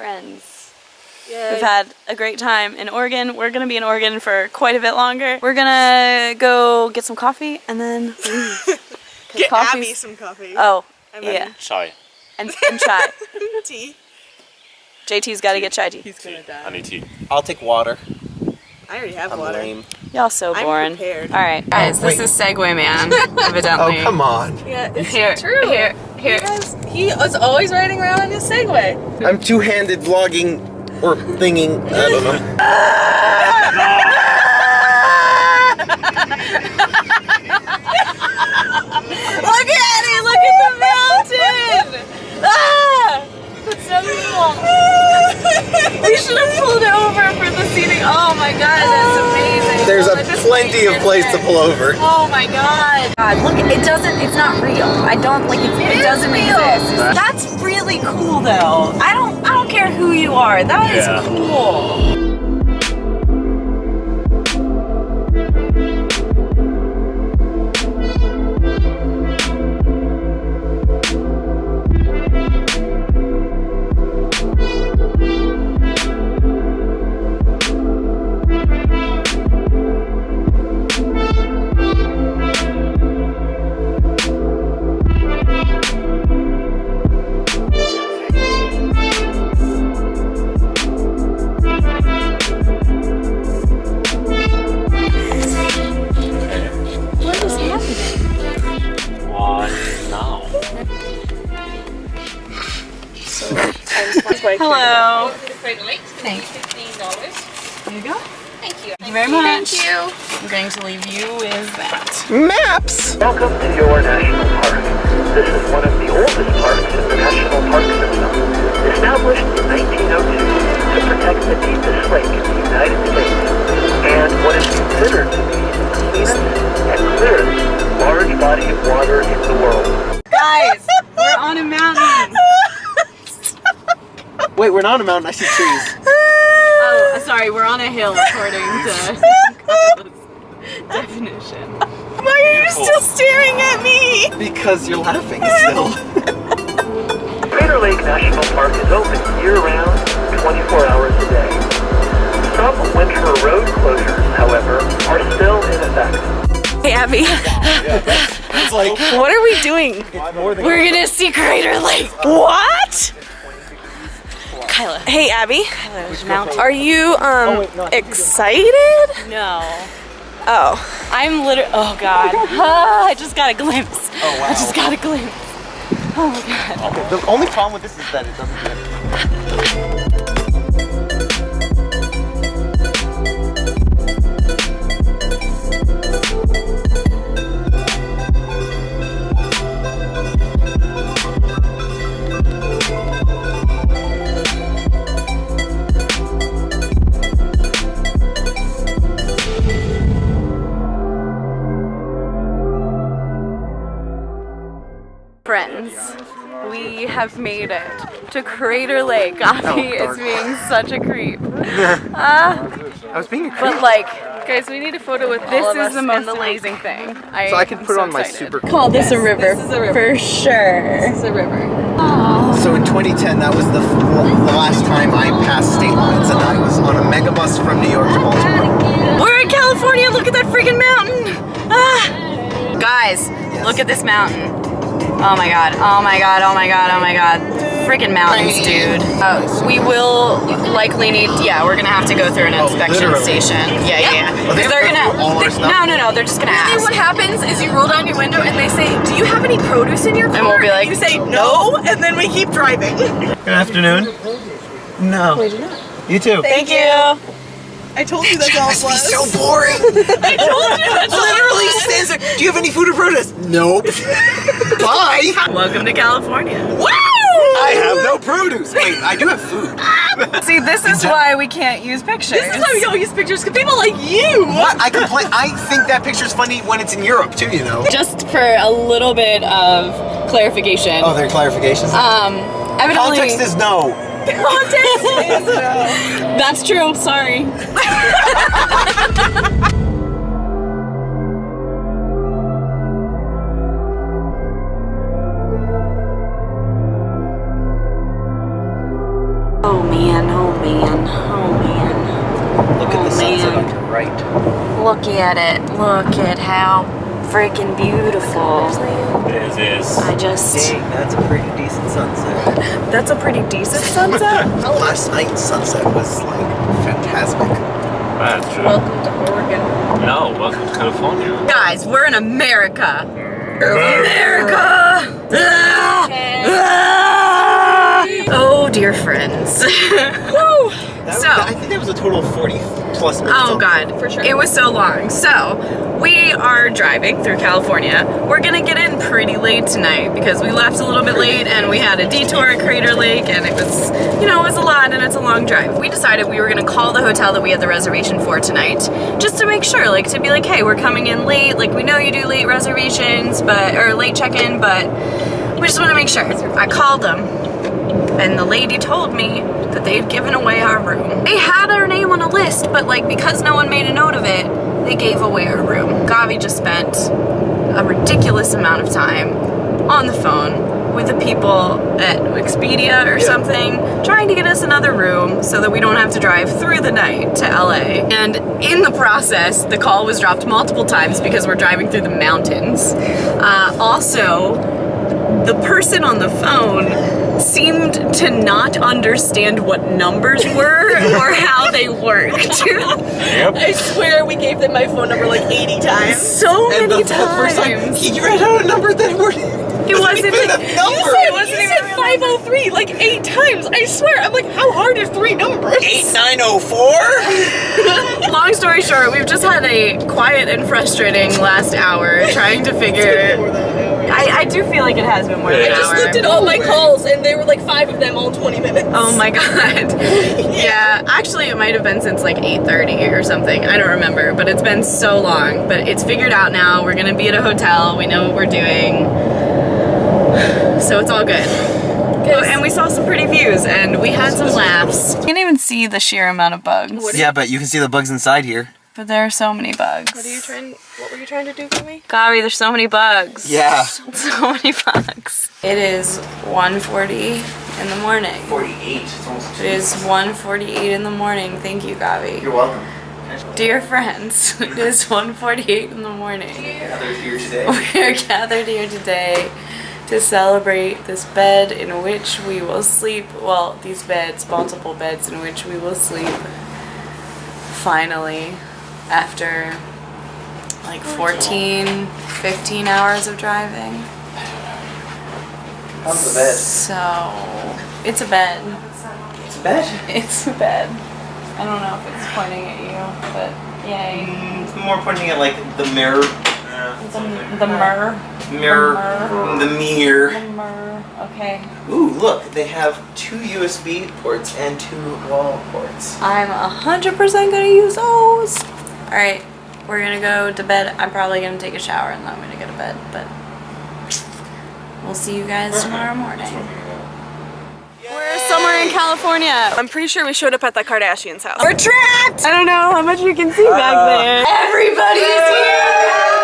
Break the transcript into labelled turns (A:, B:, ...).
A: friends. We've had a great time in Oregon. We're gonna be in Oregon for quite a bit longer. We're gonna go get some coffee and then leave. 'Cause
B: Get
A: coffee's-
B: Abby some coffee.
A: Oh,
B: And then-
A: yeah,
C: chai.
A: and, and chai.
B: Tea.
A: JT's got to get chai tea.
B: He's gonna die.
C: I need tea.
D: I'll take water.
B: I already have
D: I'm
B: water.
D: lame.
A: Y'all so
B: I'm
A: boring.
B: prepared.
A: All right, guys, this is Segway Man, evidently.
D: Oh, come on.
B: Yeah, it's
A: Here,
B: true.
A: here, here.
B: He was always riding around on his Segway.
D: I'm two-handed vlogging or thinging. I don't know.
A: Look at it! Look at the mountain! Ah! That's so cool. we should have pulled it over for the seating. Oh my god, that's amazing.
D: There's
A: Oh,
D: a
A: I just
D: plenty of place to pull over.
A: Oh my god. God, look, it doesn't, it's not real. I don't, like, it, it, doesn't exist. That's really cool though. I don't, I don't care who you are. That is
C: Yeah.
A: cool. Hello.
E: Thanks. Fifteen.
A: There you go.
E: Thank you.
A: Thank you very much.
E: Thank you.
A: I'm going to leave you with that.
D: Maps!
F: Welcome to your national park. This is one of the oldest parks in the national park system. Established in 1902 to protect the deepest lake in the United States and what is considered to be the cleanest and clearest large body of water in the world.
A: Guys, we're on a mountain.
D: Wait, we're not on a mountain. I see trees.
A: Oh, sorry, we're on a hill according to definition.
B: Why are you still staring at me?
D: Because you're laughing still.
F: Crater Lake National Park is open year-round, 24 hours a day. Some winter road closures, however, are still in effect.
A: Hey, Abby,
D: It's like
B: What are we doing?
A: we're gonna see Crater Lake.
B: What?
A: Kyla.
B: Hey, Abby.
A: Kyla's mountain.
B: Are you um
D: wait, no,
B: excited?
A: No.
B: Oh.
A: I'm literally. Oh God. Ah, I just got a glimpse.
D: Oh wow.
A: I just got a glimpse. Oh my God.
D: Okay, the only problem with this is that it doesn't get
A: Friends, have made it to Crater Lake. Avi is being such a creep. Ah,
D: I was being a creep.
A: but like, guys, we need a photo with
B: all
A: this
B: of
A: is
B: us
A: the
B: in
A: most
B: the lake.
A: amazing thing. I,
D: So I can
A: am
D: put it
A: so
D: on my super cool.
A: Call this a river.
B: this is a river.
A: For sure.
B: It's a river.
D: So in 2010, that was the, the last time I passed state lines, and I was on a megabus from New York to Baltimore.
A: We're in California. Look at that freaking mountain. Ah. Guys, look at this mountain. Oh my god. Oh my god. Oh my god. Oh my god. Freaking mountains, dude. Uh, we will likely need. Yeah, we're gonna have to go through an inspection
D: literally?
A: station. Yeah, yeah. yeah.
D: Oh, they
A: Because they're
D: have to go
A: gonna.
D: through all our
A: they- no, no, no. They're just gonna
B: And
A: ask.
B: what happens is you roll down your window and they say, "Do you have any produce in your car?"
A: And we'll be like,
B: you say no, and then we keep driving.
D: Good afternoon. No. You too.
B: Thank you. I told you that's all it
D: Must
B: was.
D: so boring.
B: I told you that's
D: Literally
B: was.
D: stands there. Do you have any food or produce? Nope. Bye.
A: Welcome to California. Woo!
D: I have no produce. Wait, I do have food.
A: See, this is why we can't use pictures.
B: This is why we don't use pictures because people like you.
D: What? I complain. I think that picture's funny when it's in Europe too. You know.
A: Just for a little bit of clarification.
D: Oh, there are clarifications.
A: Um, evidently,
D: Context is no.
B: Context is
A: that's true. Sorry. Oh Oh man, oh man, oh man.
D: Look at
A: Oh,
D: the sunset
A: man.
D: on your right.
A: Look at it. Look at how freaking beautiful.
C: It is.
A: I just.
D: Dang, that's a pretty decent sunset.
B: That's a pretty decent sunset.
D: Last night's sunset was like fantastic.
C: That's true.
B: Welcome to Oregon.
C: No, welcome to California.
A: Guys, we're in America. America! Ah! Ah! Oh, dear friends. So-
D: I think that was a total of 40 plus minutes.
A: Oh god,
B: For sure.
A: It was so long. So, we are driving through California. We're gonna get in pretty late tonight because we left a little bit late and we had a detour at Crater Lake and it was, you know, it was a lot and it's a long drive. We decided we were gonna call the hotel that we had the reservation for tonight just to make sure, like to be like, hey, we're coming in late. Like we know you do late reservations, but or late check-in, but we just want to make sure. I called them and the lady told me that they've given away our room. They had our name on a list, but like because no one made a note of it, they gave away our room. Gabi just spent a ridiculous amount of time on the phone with the people at Expedia or something, trying to get us another room so that we don't have to drive through the night to LA. And in the process, the call was dropped multiple times because we're driving through the mountains. Uh, also, the person on the phone seemed to not understand what numbers were or how they worked.
C: Yep.
B: I swear we gave them my phone number like 80 times.
A: so many
D: And the, the first time,
A: times.
D: you read out a number that were.
A: It wasn't
D: even
A: like-
D: a
A: you
D: number.
A: said-
B: It wasn't even 503 like eight times. I swear. I'm like, how hard are three numbers?
D: 8904?
A: Long story short, we've just had a quiet and frustrating last hour trying to figure. I, I do feel like it has been more than
C: I
A: an
B: I just
A: hour.
B: looked at all my calls and there were like five of them all 20 minutes.
A: Oh my god. yeah, actually it might have been since like 8:30 or something. I don't remember, but it's been so long, but it's figured out now. We're going to be at a hotel. We know what we're doing. So it's all good. Oh, and we saw some pretty views and we had some laughs. You can't even see the sheer amount of bugs.
D: Yeah, but you can see the bugs inside here.
A: But there are so many bugs.
B: What are you trying? What were you trying to do for me?
A: Gabi, there's so many bugs.
D: Yeah.
A: So many bugs. It is 1.40 in the morning.
D: 48. It's almost two.
A: It is 1.48 in the morning. Thank you, Gabi.
D: You're welcome.
A: Dear friends, it is 1.48 in the morning.
D: Gathered here today.
A: We are gathered here today to celebrate this bed in which we will sleep. Well, these beds, multiple beds in which we will sleep. Finally, after like 14, 15 hours of driving.
D: How's the bed?
A: So, it's a bed.
D: It's a bed.
A: It's a bed. I don't know if it's pointing at you, but yay.
D: Mm, It's more pointing at like the mirror.
A: The, the.
D: Mirror.
A: The
D: The mirror.
A: The mirror. Okay.
D: Ooh, look, they have two USB ports and two wall ports.
A: I'm 100% gonna use those. Alright, we're gonna go to bed. I'm probably gonna take a shower and then I'm gonna go to bed, but we'll see you guys tomorrow morning. We're somewhere in California.
B: I'm pretty sure we showed up at the Kardashians' house.
A: We're trapped! I don't know how much you can see back there. Everybody's here!